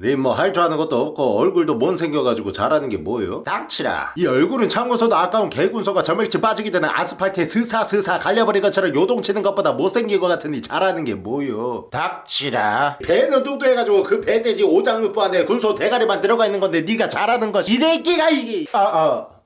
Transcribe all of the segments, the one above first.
네뭐할 줄 아는 것도 없고 얼굴도 못 생겨가지고 잘하는 게 뭐예요? 닥치라 이 얼굴은 참고서도 아까운 개군소가 점액질 빠지기 전에 아스팔트에 스사스사 갈려버린 것처럼 요동치는 것보다 못생긴 것 같으니 잘하는 게 뭐요? 닥치라 배는 뚱뚱해가지고 그 배돼지 오장육부 안에 군소 대가리만 들어가 있는 건데 네가 잘하는 것이 이래끼가 이게 아아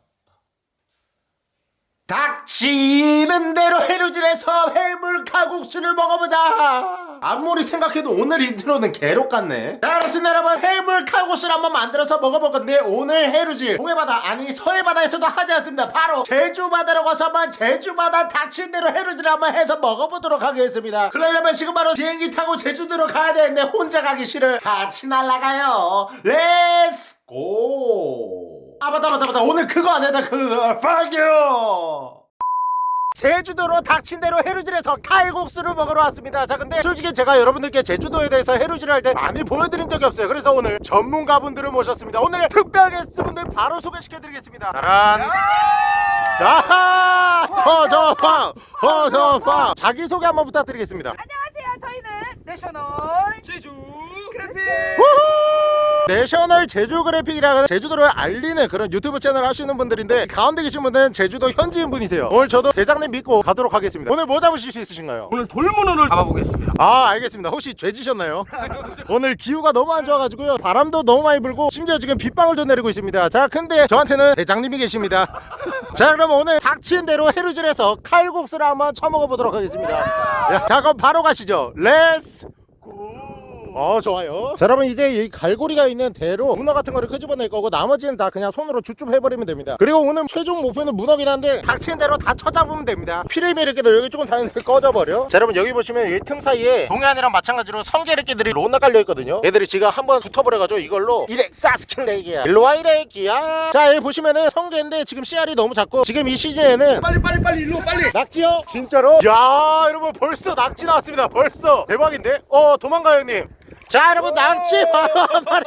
닥치는 대로 해루질해서 해물 칼국수를 먹어보자. 아무리 생각해도 오늘 intro는 개록 같네. 자 그렇습니다 여러분 해물 칼국수를 한번 만들어서 먹어볼 건데 오늘 해루질 동해바다 아니 서해바다에서도 하지 않습니다. 바로 제주바다로 가서 한번 제주바다 닥친 대로 해루질을 한번 해서 먹어보도록 하겠습니다. 그러려면 지금 바로 비행기 타고 제주도로 가야 되는데 혼자 가기 싫어 같이 날아가요. Let's go 아 맞다 맞다 맞다. 오늘 그거 안 했다 그거. Fuck you. 제주도로 닥친 대로 해루질해서 칼국수를 먹으러 왔습니다. 자 근데 솔직히 제가 여러분들께 제주도에 대해서 해루질을 할때 많이 보여드린 적이 없어요. 그래서 오늘 전문가분들을 모셨습니다. 오늘 특별 게스트분들 바로 소개시켜드리겠습니다. 짜란. 자 허저팡 허저팡 자기소개 한번 부탁드리겠습니다. 안녕하세요. 저희는 내셔널 제주 내셔널 제주 그래픽이라는 제주도를 알리는 그런 유튜브 채널 하시는 분들인데 가운데 계신 분은 제주도 현지인 분이세요. 오늘 저도 대장님 믿고 가도록 하겠습니다. 오늘 뭐 잡으실 수 있으신가요? 오늘 돌문어를 잡아보겠습니다. 아 알겠습니다. 혹시 죄지셨나요? 오늘 기후가 너무 안 좋아가지고요. 바람도 너무 많이 불고 심지어 지금 빗방울도 내리고 있습니다. 자 근데 저한테는 대장님이 계십니다. 자 그럼 오늘 닥친 대로 해루질해서 칼국수를 한번 쳐먹어 보도록 하겠습니다. 야, 자 그럼 바로 가시죠. Let's 어 좋아요. 자 여러분 이제 이 갈고리가 있는 대로 문어 같은 거를 끄집어낼 거고 나머지는 다 그냥 손으로 주춤 해버리면 됩니다. 그리고 오늘 최종 목표는 문어긴 한데 닥치는 대로 다 쳐잡으면 됩니다. 피레미르끼들 여기 조금 다니는 꺼져버려. 자 여러분 여기 보시면 이 틈 사이에 동해안이랑 마찬가지로 성게르끼들이 로나 깔려있거든요. 얘들이 지금 한번 붙어버려가지고 이걸로 이렉 사스킬레기야. 일로와 이렉이야. 자 여기 보시면은 성게인데 지금 씨알이 너무 작고 지금 이 시즌에는 빨리 빨리 빨리 일로 빨리. 낙지요? 진짜로? 야 여러분 벌써 낙지 나왔습니다. 벌써. 대박인데? 어 도망가요 형님 자 여러분 낙지 바로 한 마리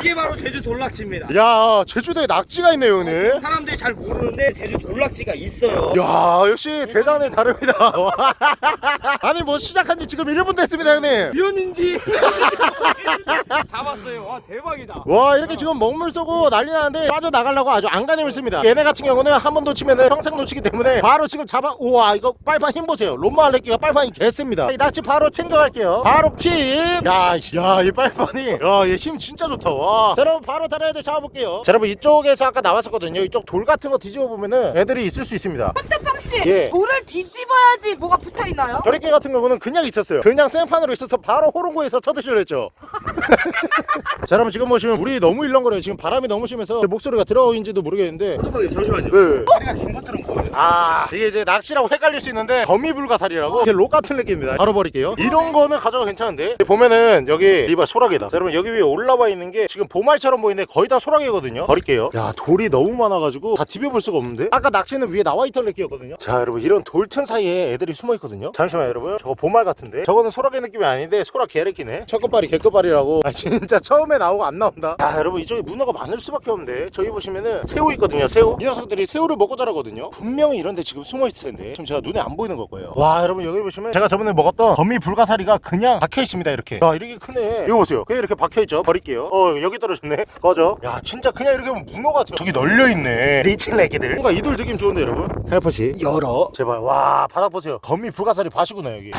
이게 바로 제주 돌락지입니다. 야 제주도에 낙지가 있네요 오늘. 사람들이 잘 모르는데 제주 돌락지가 있어요. 야 역시 대장님 다릅니다. 아니 뭐 시작한 지 지금 1분 됐습니다 형님. 연인지. 잡았어요. 와 대박이다. 와 이렇게 지금 먹물 쏘고 난리 나는데 빠져나가려고 아주 안간힘을 씁니다. 얘네 같은 경우는 한 번 놓치면 평생 놓치기 때문에 바로 지금 잡아 우와 이거 빨판 힘 보세요. 롬마 알레끼가 빨판이 개셉니다. 이 낙지 바로 챙겨갈게요. 바로 킥야 야 이 빨판이. 야 얘 힘 진짜 좋다 와. 자, 여러분 바로 다른 애들 잡아볼게요. 자 여러분 이쪽에서 아까 나왔었거든요. 이쪽 돌 같은 거 뒤집어 보면은 애들이 있을 수 있습니다. 헌터팡 씨 예. 돌을 뒤집어야지 뭐가 붙어 있나요? 저리끼 같은 경우는 그냥 있었어요. 그냥 생판으로 있어서 바로 호롱고에서 쳐드시려 했죠. 자 여러분 지금 보시면 물이 너무 일렁거려요. 지금 바람이 너무 심해서 제 목소리가 들어오는지도 모르겠는데. 잠깐만요. 잠시만요. 왜? 다리가 긴 것들은 뭐예요? 아 이게 이제 낚시라고 헷갈릴 수 있는데 거미불가사리라고 이게 록 같은 느낌입니다. 바로 버릴게요. 이런 거는 가져가 괜찮은데? 보면은 여기 리바 소라게다. 자, 여러분 여기 위에 올라와 있는 게 지금 보말처럼 보이는데 거의 다 소라게거든요. 버릴게요. 야 돌이 너무 많아가지고 다 디벼볼 수가 없는데? 아까 낚시는 위에 나와 있던 느낌이었거든요. 자 여러분 이런 돌 틈 사이에 애들이 숨어 있거든요. 잠시만 여러분. 저거 보말 같은데? 저거는 소라게 느낌이 아닌데 소라 개래끼네. 첫끝발이 개끝발이라고. 아 진짜 처음에 나오고 안 나온다. 야 여러분 이쪽에 문어가 많을 수밖에 없는데? 저기 보시면은 새우 있거든요 새우. 이 녀석들이 새우를 먹고 자라거든요. 분명히 이런데 지금 숨어 있을 텐데. 지금 제가 눈에 안 보이는 걸 거예요. 와 여러분 여기 보시면 제가 저번에 먹었던 거미 불가사리가 그냥 박혀 있습니다 이렇게 야 이렇게 크네. 이거 보세요. 그냥 이렇게 박혀 있죠? 버릴게요. 어 여기 떨어졌네. 꺼져. 야 진짜 그냥 이렇게 보면 문어 같아요. 저기 널려 있네. 리치레기들. 뭔가 이돌 느낌 좋은데 여러분? 살포시. 열어. 제발. 와 바닥 보세요. 거미 불가사리 밭이구나 여기.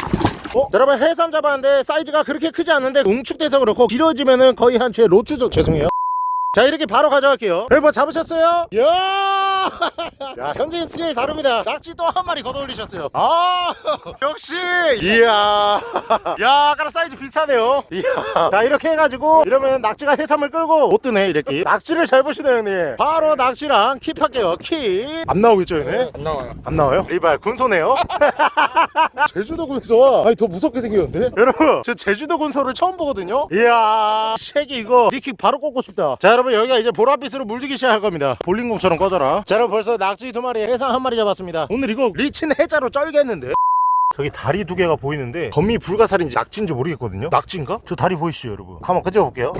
어? 여러분 해삼 잡았는데 사이즈가 그렇게 크지 않은데 웅축돼서 그렇고 길어지면은 거의 한 제 로추죠. 죄송해요. 자 이렇게 바로 가져갈게요. 뭐 잡으셨어요? 야, 야 현지인 스케일 다릅니다. 낙지 또 한 마리 걷어올리셨어요. 아 역시! 이야. 야 아까랑 사이즈 비슷하네요. 이야. 자 이렇게 해가지고 이러면 낙지가 해삼을 끌고 못 뜨네 이렇게. 낙지를 잘 보시네요 형님. 바로 낙지랑 keep 할게요. keep 안 나오겠죠 얘네? 안 나와요. 안 나와요? 리발 군소네요. 제주도 군소와 아니 더 무섭게 생겼는데? 여러분 저 제주도 군소를 처음 보거든요? 이야. 쉐기 이거. knee kick 바로 꽂고 싶다. 자 여러분 여기가 이제 보랏빛으로 물들기 시작할 겁니다. 볼링공처럼 꺼져라 자 여러분 벌써 낙지 두 마리 해삼 한 마리 잡았습니다. 오늘 이거 리친 해자로 쩔겠는데 저기 다리 두 개가 보이는데 거미 불가사리인지 낙지인지 모르겠거든요. 낙지인가? 저 다리 보이시죠 여러분? 한번 끄집어볼게요.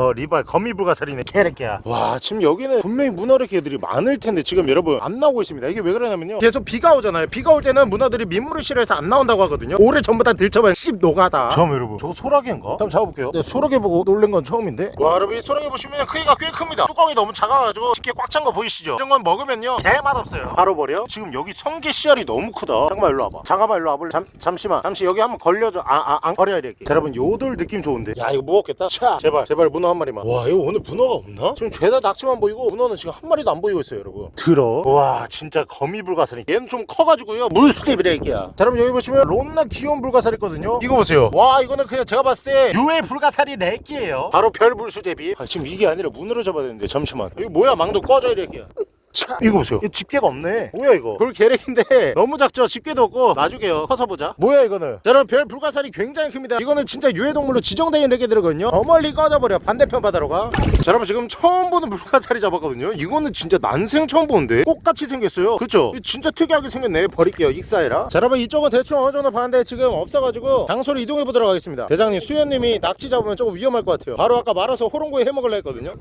어 리발 거미 불가사리네 개새끼야. 와 지금 여기는 분명히 문어래개들이 많을 텐데 지금 여러분 안 나오고 있습니다. 이게 왜 그러냐면요. 계속 비가 오잖아요. 비가 올 때는 문어들이 민물을 싫어해서 안 나온다고 하거든요. 오래 전부 다 들쳐봐야 씹 노가다. 잠깐만 여러분. 저거 소라게인가? 한번 잡아볼게요. 네, 소라게 보고 놀란 건 처음인데. 와 여러분 이 소라게 보시면 크기가 꽤 큽니다. 뚜껑이 너무 작아가지고 쉽게 꽉 찬 거 보이시죠? 이런 건 먹으면요. 개 맛없어요. 바로 버려. 지금 여기 성게 씨알이 너무 크다. 잠깐만 일로 와봐. 잠깐만 일로 와 볼래? 잠, 잠시만. 잠시 여기 한번 걸려줘. 아아안 버려야 될게. 자, 여러분 요돌 느낌 좋은데? 야 이거 무겁겠다. 차. 제발 제발 문어 한 마리만. 와 이거 오늘 문어가 없나? 지금 죄다 낙지만 보이고 문어는 지금 한 마리도 안 보이고 있어요 여러분. 들어. 와 진짜 거미 불가사리. 얘는 좀 커가지고요. 물수제비래 이게야 자 여러분 여기 보시면 론나 귀여운 불가사리 있거든요. 이거 보세요. 와 이거는 그냥 제가 봤을 때 유해 불가사리 렉기예요. 바로 별 불수제비. 아, 지금 이게 아니라 문으로 잡아야 되는데 잠시만. 이거 뭐야? 망도 꺼져 이래기야 차. 이거 보세요 집게가 없네. 뭐야 이거? 돌 계획인데. 너무 작죠? 집게도 없고. 놔주게요. 커서 보자. 뭐야 이거는? 자 여러분 별 불가사리 굉장히 큽니다. 이거는 진짜 유해동물로 지정된 레게들이거든요. 더 멀리 꺼져버려. 반대편 바다로 가자 여러분 지금 처음 보는 불가사리 잡았거든요. 이거는 진짜 난생 처음 보는데 꽃같이 생겼어요. 그쵸? 진짜 특이하게 생겼네. 버릴게요 익사해라. 자 여러분 이쪽은 대충 어느 정도 봤는데 지금 없어가지고 장소를 이동해 보도록 하겠습니다. 대장님 수현님이 낙지 잡으면 조금 위험할 것 같아요. 바로 아까 말아서 호롱구이 해먹을라 했거든요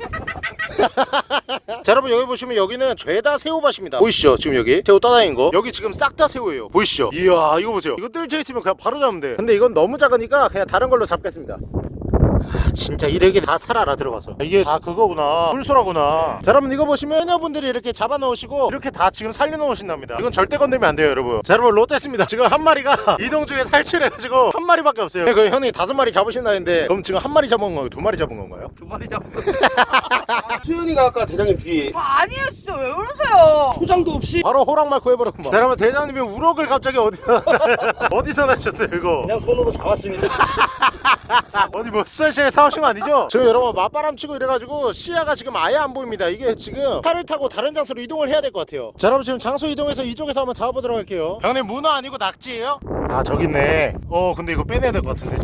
자 여러분 여기 보시면 여기는 죄다 새우밭입니다. 보이시죠? 지금 여기 새우 떠다니는 거. 여기 지금 싹 다 새우예요. 보이시죠? 이야 이거 보세요. 이거 뜰져 있으면 그냥 바로 잡으면 돼 근데 이건 너무 작으니까 그냥 다른 걸로 잡겠습니다. 아, 진짜 이래게 다 살아라 들어가서. 이게 다 그거구나. 풀소라구나. 자 여러분 이거 보시면 해녀분들이 이렇게 잡아 놓으시고 이렇게 다 지금 살려 놓으신답니다. 이건 절대 건들면 안 돼요 여러분. 자 여러분 롯데입니다. 지금 한 마리가 이동 중에 탈출해가지고 한 마리밖에 없어요. 그 형님 다섯 마리 잡으신다는데 그럼 지금 한 마리 잡은 건가요? 두 마리 잡은 건가요? 두 마리 잡고 수현이가 아까 대장님 뒤에. 아, 아니에요 진짜. 왜 그러세요? 포장도 없이. 바로 호랑말 구해버렸구만. 자 여러분 대장님이 우럭을 갑자기 어디서 어디서 나셨어요 이거? 그냥 손으로 잡았습니다. 어디 뭐 수산시장에 사오신 거 아니죠? 지금 여러분 맞바람 치고 이래가지고 시야가 지금 아예 안 보입니다. 이게 지금 팔을 타고 다른 장소로 이동을 해야 될 것 같아요. 자 여러분 지금 장소 이동해서 이쪽에서 한번 잡아보도록 할게요. 형님 문어 아니고 낙지예요? 아 저기 있네. 어 근데 이거 빼내야 될 것 같은데.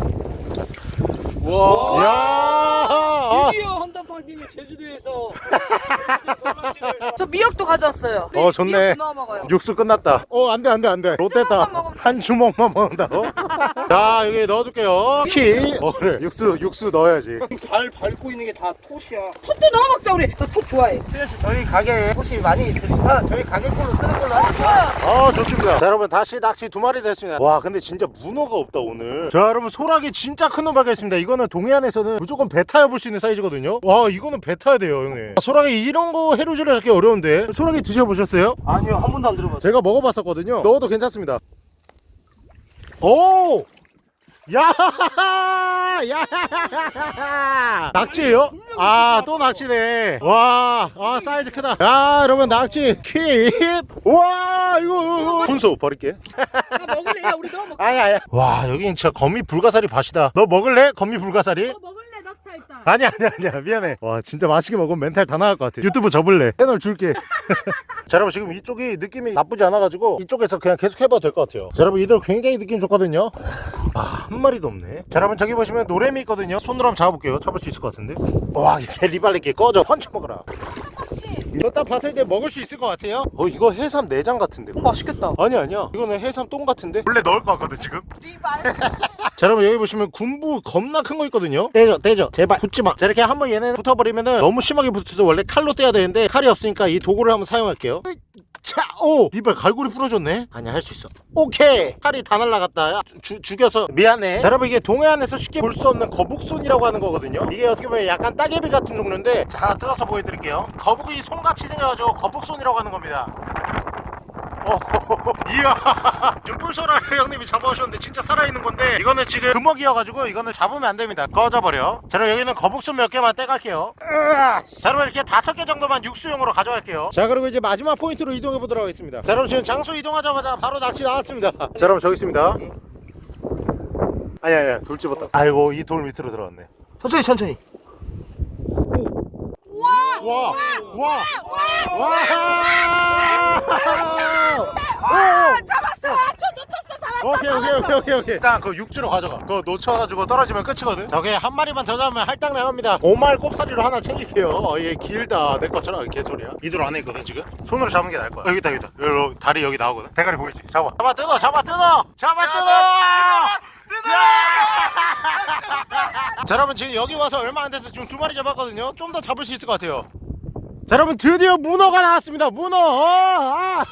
와. 이야 드디어 헌담팡님이 제주도에서 저 미역도 가져왔어요. 어, 좋네. 미역 넣어 먹어요. 육수 끝났다 어 안돼 안돼 안돼 롯데다 한 주먹만 먹는다고? 자 여기 넣어줄게요 키 어, 그래 육수 육수 넣어야지 발 밟고 있는 게 다 톳이야 톳도 넣어 먹자 우리. 나 톳 좋아해. 저희 가게에 톳이 많이 있으니까 저희 가게 걸로 쓰는 걸로 하죠 좋아요. 아 좋습니다 자 여러분 다시 낙지 두 마리 됐습니다 와 근데 진짜 문어가 없다 오늘 자 여러분 소라게 진짜 큰 놈 발견했습니다 이거는 동해안에서는 무조건 배 타야 볼수 있는 사이즈 거든요 와 이거는 배 타야 돼요 형님 아, 소라게 이런 거 해루질을 하기 어려운데 소라게 드셔보셨어요? 아니요 한 번도 안 들어봤어요 제가 먹어봤었거든요 넣어도 괜찮습니다 오! 야! 야! 낙지예요? 아, 또 낙지네. 와, 아, 사이즈 크다. 야, 여러분 낙지 keep. 와, 이거, 이거, 이거. 군소 버릴게. 나 먹을래? 야 우리 넣어 먹자. 아야, 아야. 와, 여긴 진짜 거미 불가사리 밭이다. 너 먹을래? 거미 불가사리? 너 먹을래? 넣자 일단. 아니야 아니야 아니야. 미안해. 와 진짜 맛있게 먹으면 멘탈 다 나갈 것 같아. 유튜브 접을래. 채널 줄게. 자 여러분 지금 이쪽이 느낌이 나쁘지 않아가지고 이쪽에서 그냥 계속 해봐도 될 것 같아요. 자 여러분 이들 굉장히 느낌 좋거든요. 아 한 마리도 없네. 자 여러분 저기 보시면 노래미 있거든요. 손으로 한번 잡아볼게요. 잡을 수 있을 것 같은데. 와 이렇게 리발리게 꺼져. 펀치 먹어라 이거 딱 봤을 때 먹을 수 있을 것 같아요? 어 이거 해삼 내장 같은데. 어, 맛있겠다. 아니 아니야. 이거는 해삼 똥 같은데? 원래 넣을 것 같거든 지금. 자 여러분 여기 보시면 군부 겁나 큰 거 있거든요? 떼죠 떼죠. 제발 붙지마. 자 이렇게 한번 얘네 붙어버리면은 너무 심하게 붙어서 원래 칼로 떼야 되는데 칼이 없으니까 이 도구를 한번 사용할게요 자, 오! 이발 갈고리 부러졌네? 아니야, 할 수 있어. 오케이! 칼이 다 날라갔다. 야, 주, 죽여서. 미안해. 자, 여러분, 이게 동해안에서 쉽게 볼 수 없는 거북손이라고 하는 거거든요. 이게 어떻게 보면 약간 따개비 같은 종류인데, 자, 뜯어서 보여드릴게요. 거북이 손같이 생겨가지고 거북손이라고 하는 겁니다. 어, 이야 지금 뿔소라를 형님이 잡아오셨는데 진짜 살아있는 건데 이거는 지금 금먹이어가지고 이거는 잡으면 안 됩니다. 꺼져버려. 자 그럼 여기는 거북손 몇 개만 떼갈게요. 자 그럼 이렇게 다섯 개 정도만 육수용으로 가져갈게요. 자 그리고 이제 마지막 포인트로 이동해 보도록 하겠습니다. 자 여러분 지금 장소 이동하자마자 바로 낚시 나왔습니다. 자 여러분 저기 있습니다. 아니 아니 돌 집었다. 아이고 이 돌 밑으로 들어갔네. 천천히 천천히 와! 와! 와! 아, 잡았어. 저 놓쳤어. 잡았어. 오케이 오케이 오케이 오케이 오케이 일단 그 육지로 가져가 그거 놓쳐가지고 떨어지면 끝이거든 저게 한 마리만 더 잡으면 할당 나갑니다 오말 꼽사리로 하나 챙길게요 어, 얘 길다 내 것처럼 개소리야 이들 안에 있거든 지금 손으로 잡는 게 나을 거야 여기 있다 여기 있다 여기 다리 여기 나오거든 대가리 보이지 잡아 잡아 뜯어 잡아 뜯어 잡아 뜯어 자 여러분 지금 여기 와서 얼마 안 돼서 지금 두 마리 잡았거든요. 좀 더 잡을 수 있을 것 같아요. 자 여러분 드디어 문어가 나왔습니다. 문어! 어, 아,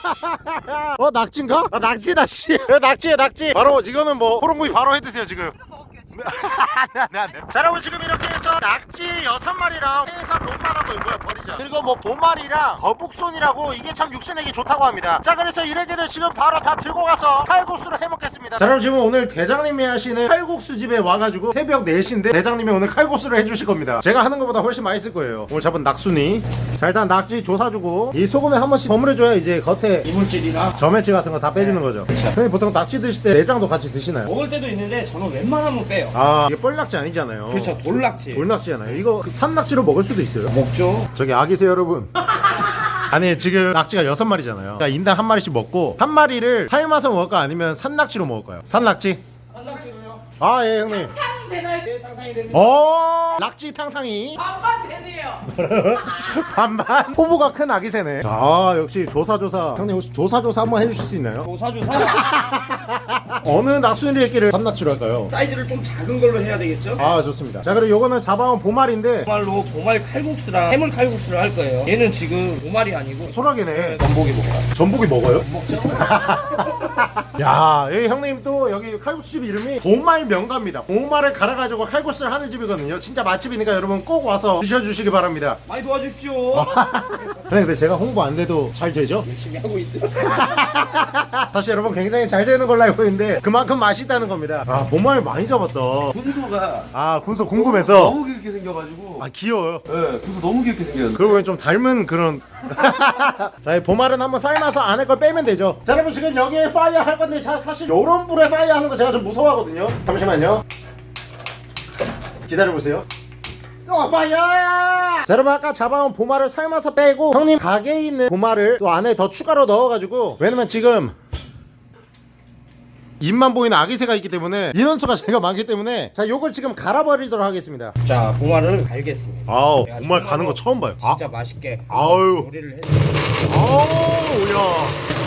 어 낙지인가? 아 낙지다 씨 네, 낙지에 낙지. 바로 이거는 뭐 호롱구이 바로 해드세요 지금 자 여러분 지금 이렇게 해서 낙지 여섯 마리랑 해삼 롱만한 거 이거야 버리자 그리고 뭐 보말이랑 거북손이라고 이게 참 육수 내기 좋다고 합니다. 자 그래서 이래게들 지금 바로 다 들고 가서 칼국수를 해먹겠습니다. 자 여러분 지금 오늘 대장님이 하시는 칼국수 집에 와가지고 새벽 4시인데 대장님이 오늘 칼국수를 해주실 겁니다. 제가 하는 것보다 훨씬 맛있을 거예요. 오늘 잡은 낙순이. 자 일단 낙지 조사주고 이 소금에 한 번씩 버무려줘야 이제 겉에 이물질이나 점액질 같은 거 다 빼주는 거죠. 근데 보통 낙지 드실 때 내장도 같이 드시나요? 먹을 때도 있는데 저는 웬만하면 빼요. 아 이게 뻘낙지 아니잖아요 그렇죠, 돌낙지. 돌낙지잖아요 이거 그 산낙지로 먹을 수도 있어요 먹죠. 저기 아기세요 여러분 아니 지금 낙지가 여섯 마리잖아요 그러니까 인당 한 마리씩 먹고 한 마리를 삶아서 먹을까 아니면 산낙지로 먹을까요? 산낙지? 산낙지로요. 아 예 형님 탕 되나요? 네, 상상이 되는. 어 낙지 탕탕이 반반 되네요. 반반 포부가 큰 아기새네 아 역시 조사조사 형님 혹시 조사조사 한번 해주실 수 있나요? 조사조사. 어느 낙순이를 했기를 산낙지로 할까요? 사이즈를 좀 작은 걸로 해야 되겠죠? 아 좋습니다 자 그리고 요거는 잡아온 보말인데 보말로 보말 칼국수랑 해물 칼국수를 할 거예요. 얘는 지금 보말이 아니고 소라기네 전복이 먹어요. 전복이 먹어요? 먹죠? 야, 여기 형님 또 여기 칼국수 집 이름이 보말 명가입니다. 보말을 갈아가지고 칼국수를 하는 집이거든요. 진짜 맛집이니까 여러분 꼭 와서 드셔주시기 바랍니다. 많이 도와주십시오. 근데, 근데 제가 홍보 안 돼도 잘 되죠? 열심히 하고 있어요. 사실 여러분 굉장히 잘 되는 걸로 알고 있는데 그만큼 맛있다는 겁니다. 아, 보말 많이 잡았다. 군소가 아, 군소 궁금해서. 너무 귀엽게 생겨가지고 아, 귀여워요. 네, 군소 너무 귀엽게 생겼는데 보니 좀 닮은 그런 자, 이 보말은 한번 삶아서 안에 걸 빼면 되죠. 자, 여러분 지금 여기에 fire 할 건데 자, 사실 요런 불에 fire 하는 거 제가 좀 무서워하거든요. 잠시만요. 기다려 보세요. 어, 파이어! 자, 여러분 아까 잡아온 보말을 삶아서 빼고 형님 가게에 있는 보말을 또 안에 더 추가로 넣어가지고 왜냐면 지금 입만 보이는 아기새가 있기 때문에 인원수가 제가 많기 때문에 자 요걸 지금 갈아버리도록 하겠습니다 자, 보말을 갈겠습니다. 아우 정말로 가는 거 처음 봐요 아, 진짜 맛있게 아유 요리를 해. 아우 야.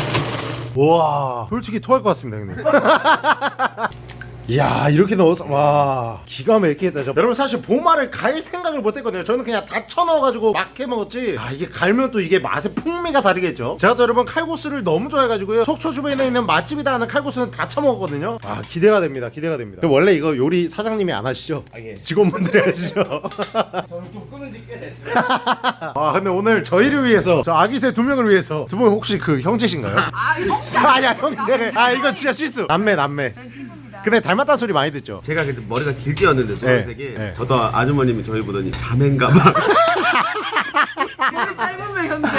와. 솔직히 토할 것 같습니다 형님 이야 이렇게 넣어서 와 기가 막히겠다 저 여러분 사실 보마를 갈 생각을 못했거든요 저는 그냥 다 쳐 넣어가지고 막 해먹었지 아 이게 갈면 또 이게 맛의 풍미가 다르겠죠 제가 또 여러분 칼국수를 너무 좋아해가지고요 속초 주변에 있는 맛집이다 하는 칼국수는 다 쳐먹었거든요 아 기대가 됩니다 기대가 됩니다 원래 이거 요리 사장님이 안 하시죠? 아, 예. 직원분들이 하시죠 저는 좀 끊은 지 꽤 됐어요. 아 근데 오늘 저희를 위해서 저 아기새 두 명을 위해서 두 분 혹시 그 형제신가요? 아, 형제. 아니야 형제래 아 이거 진짜 실수 남매 남매. 근데 닮았다는 소리 많이 듣죠 제가 그때 머리가 길 뛰었는데 노란색이 네. 저도 아주머님이 저희 보더니 자매인가 봐 짧으면 형제.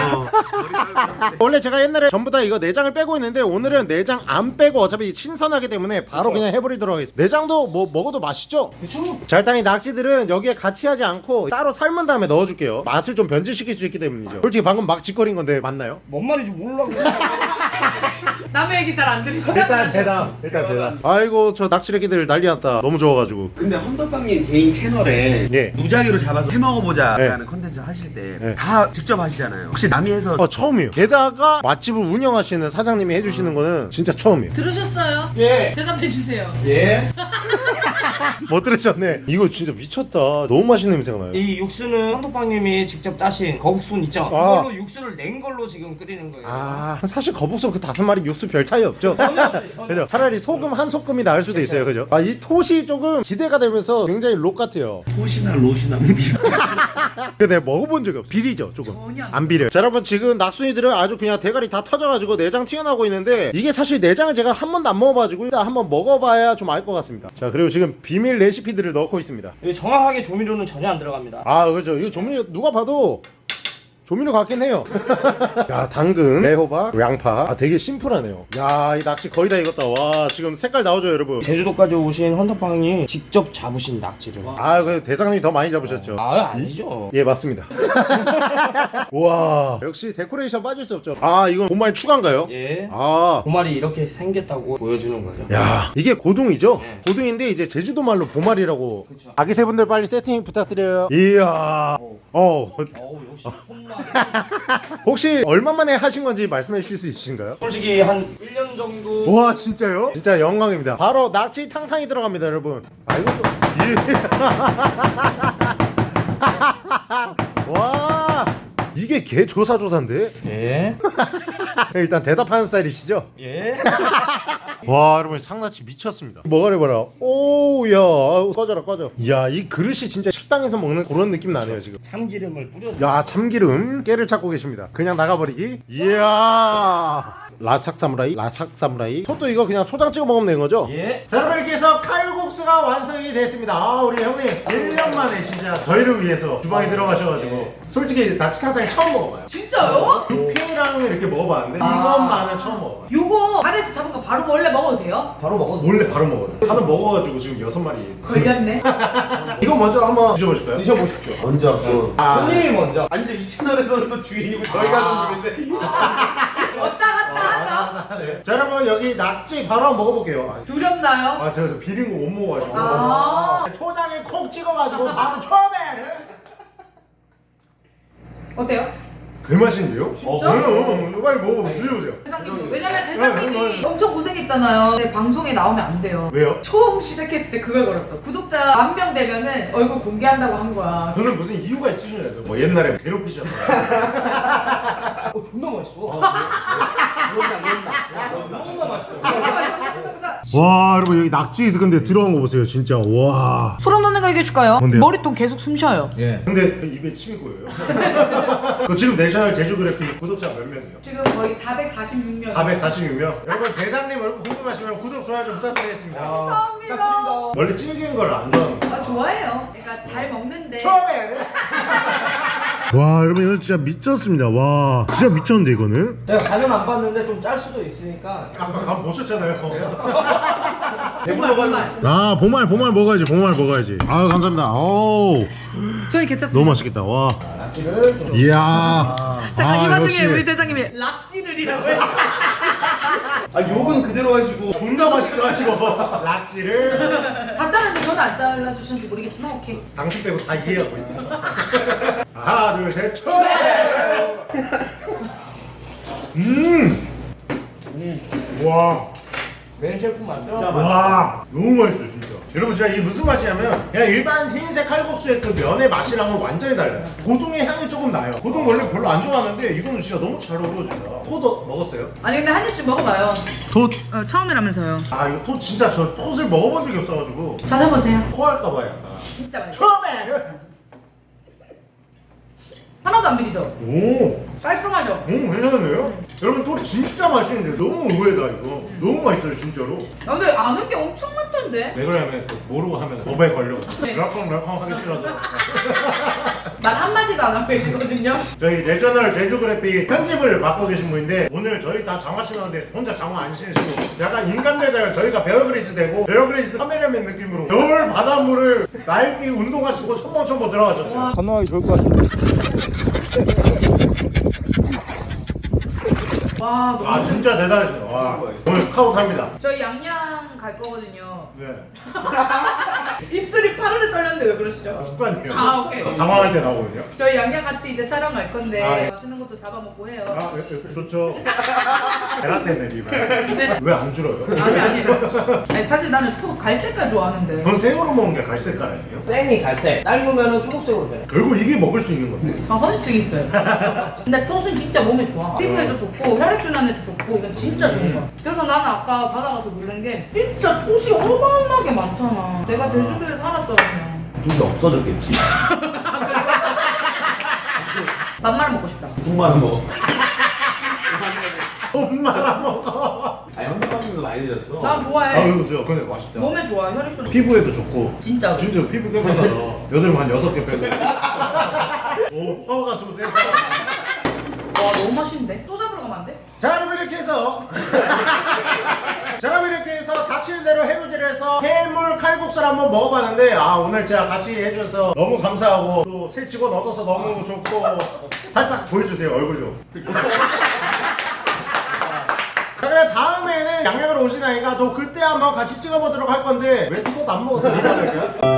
원래 제가 옛날에 전부 다 이거 내장을 빼고 있는데 오늘은 내장 안 빼고 어차피 신선하기 때문에 바로 그냥 해버리도록 하겠습니다 내장도 뭐 먹어도 맛있죠? 그쵸? 자 일단 이 낚시들은 여기에 같이 하지 않고 따로 삶은 다음에 넣어줄게요 맛을 좀 변질시킬 수 있기 때문이죠 솔직히 방금 막 짓거린 건데 맞나요? 뭔 말인지 몰라. 남의 얘기 잘 안 들으시죠? 일단 대답 일단 대답 아이고 저 낚시래기들 난리 났다 너무 좋아가지고 근데 헌터빵님 개인 채널에 예. 무작위로 잡아서 해먹어보자 예. 라는 컨텐츠 하실 때 예. 다 직접 하시잖아요 혹시 남이 해서 어 처음이에요 게다가 맛집을 운영하시는 사장님이 해주시는 거는 진짜 처음이에요 들으셨어요? 예. 대답해주세요. 예. 못 들으셨네. 이거 진짜 미쳤다. 너무 맛있는 냄새가 나요. 이 육수는 황토빵님이 직접 따신 거북손 있죠? 아. 그걸로 육수를 낸 걸로 지금 끓이는 거예요. 아 사실 거북선 그 다섯 마리 육수 별 차이 없죠. 그죠? 차라리 소금 한 소금이 나을 수도 있어요 그죠? 아 이 톳이 조금 기대가 되면서 굉장히 록 같아요. 톳이나 롯이나 뭐 비슷한 근데 내가 먹어본 적이 없어. 비리죠 조금. 전혀 안안 비려요. 자 여러분 지금 낙순이들은 아주 그냥 대가리 다 터져가지고 내장 튀어나오고 있는데 이게 사실 내장을 제가 한 번도 안 먹어봐가지고 일단 한번 먹어봐야 좀 알 것 같습니다. 자 그리고 지금 비밀 레시피들을 넣고 있습니다 정확하게 조미료는 전혀 안 들어갑니다. 아 그렇죠 이거 조미료 누가 봐도 조미료 같긴 해요. 야, 당근, 애호박, 양파. 아, 되게 심플하네요. 야, 이 낚시 거의 다 익었다. 와, 지금 색깔 나오죠, 여러분? 제주도까지 오신 헌터빵이 직접 잡으신 낙지를. 아, 그 대장님이 더 많이 잡으셨죠? 아 아니죠. 예, 맞습니다. 와, 역시 데코레이션 빠질 수 없죠. 아, 이건 보말 추가인가요? 예. 아, 보말이 이렇게 생겼다고 보여주는 거죠. 야, 이게 고동이죠? 네. 고동인데 이제 제주도 말로 보말이라고. 그쵸. 아기 새분들 빨리 세팅 부탁드려요. 이야. 어, 어우 역시 손맛. 혹시 얼마 만에 하신 건지 말씀해 주실 수 있으신가요? 솔직히 한 1년 정도. 와 진짜요? 진짜 영광입니다. 바로 낙지 탕탕이 들어갑니다, 여러분. 아 이것도 예. 와 이게 개 조사 조사인데 예. 일단 대답하는 스타일이시죠? 예. 와 여러분 상나치 미쳤습니다. 뭐가 해봐라. 오야 꺼져라 꺼져. 이야 이 그릇이 진짜 식당에서 먹는 그런 느낌 나네요 지금. 참기름을 뿌려. 야 참기름 깨를 찾고 계십니다 그냥 나가버리기 이야 라삭 사무라이 라삭 사무라이 또 이거 그냥 초장 찍어 먹으면 되는 거죠? 예. 자 여러분 이렇게 해서 칼국수가 완성이 됐습니다 아 우리 형님 1년 만에 진짜 저희를 위해서 주방에 들어가셔가지고 솔직히 나치탕탕이 처음 먹어봐요 진짜요? 육회랑 이렇게 먹어봤는데 이것만은 처음 먹어봐요 요거 바다에서 잡은 거 바로 원래 먹어도 돼요? 바로 먹어도 원래 바로 먹어요 하나 먹어가지고 지금 여섯 마리 걸렸네. 이거 먼저 한번 드셔보실까요? 드셔보십시오. 먼저 그 아, 손님이 먼저. 아니 이 채널에서는 또 주인이고 저희가 좀 주인데 하죠. 아, 네. 자 여러분 여기 낙지 바로 한번 먹어볼게요 두렵나요? 아, 저 비린 거 못 먹어가지고. 아. 초장에 콕 찍어가지고 바로 처음에. 어때요? 그 맛인데요? 진짜? 어, 응, 응. 빨리 먹어, 드셔보세요. 대장님 왜냐면 네, 대장님이 엄청 고생했잖아요. 근데 방송에 나오면 안 돼요. 왜요? 처음 시작했을 때 그걸 걸었어. 구독자 만 명 되면은 얼굴 공개한다고 한 거야. 저는 무슨 이유가 있으시냐죠. 뭐 옛날에 괴롭히셨어요. 어 존나 맛있어. 그런다 그런다 존나 맛있어. 와, 여러분 여기 낙지 근데 들어간 거 보세요, 진짜. 와. 소름 돋는 거 얘기해 줄까요? 뭔데요? 머리통 계속 숨 쉬어요. 예. 근데 그 입에 침이 고여요. 그 지금 내셔널 제주 그래픽 구독자 몇 명이요? 지금 거의 446명. 446명. 여러분 대장님 얼굴 궁금하시면 구독 좋아요 좀 부탁드리겠습니다. 감사합니다. 원래 찌개인 걸안 거. 아, 좋아해요. 그러니까 잘 먹는데. 처음에. 와, 여러분 이거 진짜 미쳤습니다. 와, 진짜 미쳤는데 이거는. 제가 간은 안 봤는데 좀 짤 수도 있으니까. 아까 간 보셨잖아요. 정말 정말. 아 보말 보말 먹어야지 보말 먹어야지 아유 감사합니다 오 저는 괜찮습니다. 너무 맛있겠다 와 낙지를 좀. 이야 잠깐 이 아, 와중에 역시. 우리 대장님이 락지를이라고 했어. 아 욕은 그대로 하시고 존나 맛있어 가지고 낙지를 다 자르는데 저는 안 잘라주셨는지 모르겠지만 오케이. 당신 빼고 다 이해하고 있습니다 하나 둘셋 음와 메인 셰프 맞죠? 와 너무 맛있어요 진짜 여러분 진짜 이게 무슨 맛이냐면 그냥 일반 흰색 칼국수의 그 면의 맛이랑은 완전히 달라요 고동의 향이 조금 나요 고동 원래 별로 안 좋아하는데 이거는 진짜 너무 잘 어우러진다 토도 먹었어요? 아니 근데 한 입씩 먹어봐요. 톳? 어, 처음이라면서요. 아 이거 톳 진짜 저 톳을 먹어본 적이 없어가지고 찾아보세요. 토할까봐 약간 진짜 맛있어. 처음에는 하나도 안 비리죠? 오 깔끔하죠? 너무 괜찮은데요? 여러분 톳 진짜 맛있는데 너무 의외다 이거 너무 맛있어요 진짜로 아, 근데 아는 게 엄청 많던데? 왜 그러냐면 또 모르고 하면 법에 걸려 네. 럴컹럴컹 하기 싫어서 말 한마디도 안 하고 계시거든요. 저희 National 제주 그래픽 편집을 맡고 계신 분인데 오늘 저희 다 장화 신었는데 혼자 장화 안 신으시고 약간 인간 대자요 저희가 베어그릴스 되고 베어그릴스 카메라맨 느낌으로 겨울 바닷물을 날기 운동하시고 첨벙첨벙 들어가셨어요 건너가기 좋을 것 같은데. 와, 너무. 아 진짜 대단하시다 와 오늘 스카우트 합니다 저희 양양 갈 거거든요. 네 입술이 파르르 떨렸는데 왜 그러시죠? 습관이에요 아, 오케이. 당황할 때 나오거든요 저희 양양 같이 이제 촬영 갈 건데 아, 예. 맛있는 것도 잡아먹고 해요. 아 예, 예, 좋죠 베라떼네 리발 네. 왜안 줄어요? 아니 아니. 아니 사실 나는 톡 갈색깔 좋아하는데. 전 생으로 먹는 게 갈색깔 아니에요? 생이 갈색. 삶으면은 초록색으로 돼. 결국 이게 먹을 수 있는 건데 저 허리증 있어요. 근데 톡은 진짜 몸에 좋아. 피부에도 좋고 혈액순환에도 좋고 이건 진짜 좋은 거야. 그래서 나는 아까 바다 가서 놀란 게 진짜 톡이 어마어마하게 많잖아. 내가 제주도에 살았더라면 눈도 없어졌겠지 밥만 먹고 싶다. 국만 먹어 엄마랑 먹어 아니 현대방송도 많이 드셨어 나아 좋아해. 이거 보세요 근데 맛있다 몸에 좋아 혈액순환. 피부에도 좋고 진짜. 진짜 피부 깨끗하다 여드름 한 6개 빼고 오 파워가 좀 세다 와 너무 맛있는데? 또 잡으러 가면 안 돼? 자 여러분 이렇게 해서 닥치는 대로 해루질을 해서 해물 칼국수를 한번 먹어봤는데 아 오늘 제가 같이 해주셔서 너무 감사하고 또 새 직원 얻어서 너무 좋고 살짝 보여주세요 얼굴 좀 자 그래 다음에는 양양으로 오신 아이가 또 그때 한번 같이 찍어보도록 할 건데 왜 또안 먹어서 미안할까?